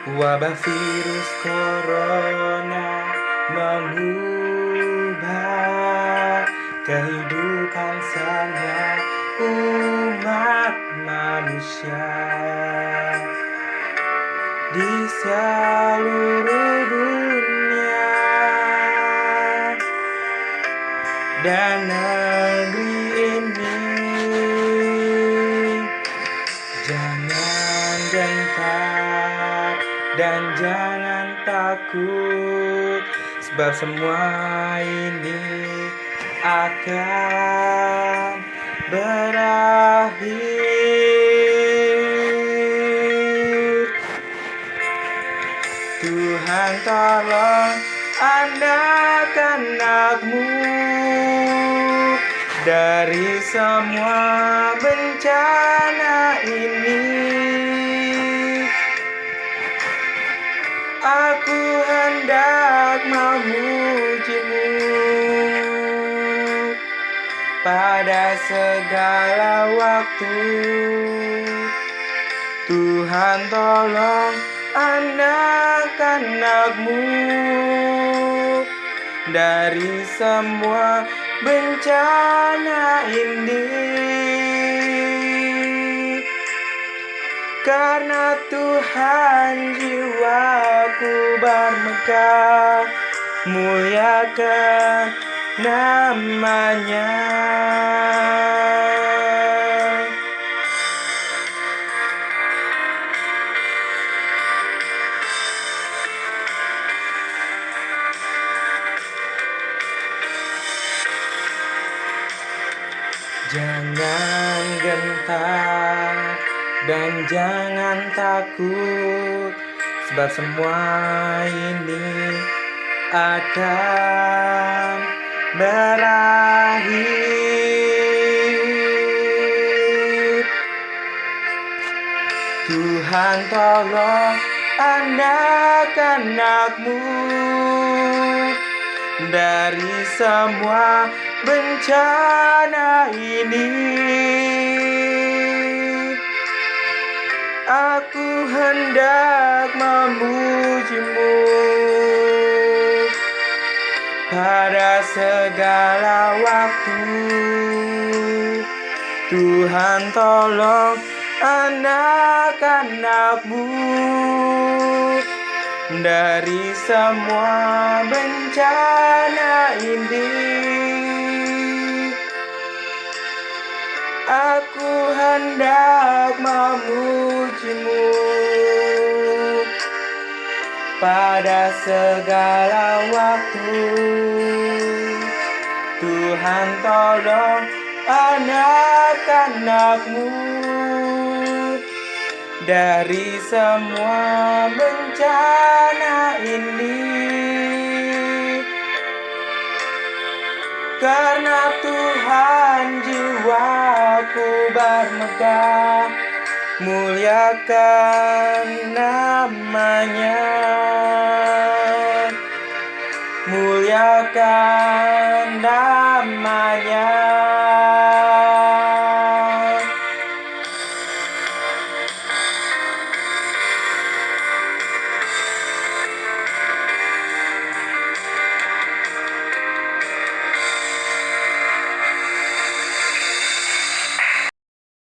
Wabah virus corona mengubah kehidupan semua umat manusia. Di seluruh dunia dan negeri ini. Jangan gentar dan jangan takut sebab semua ini akan berakhir. Tuhan tolong anak-anakmu dari semua bencana Aku hendak memujimu pada segala waktu Tuhan tolong anak-anakmu dari semua bencana ini karena Tuhan jiwaku bermegah muliakan namanya. Jangan gentar dan jangan takut Sebab semua ini akan berakhir. Tuhan tolong anak-anakmu dari semua bencana ini. Aku hendak memujimu pada segala waktu Tuhan tolong anak-anakmu dari semua bencana ini Aku hendak memujimu pada segala waktu. Tuhan tolong anak-anakmu. Dari semua bencana ini. Karena Tuhan jiwaku bermegah muliakan namanya. Muliakan namanya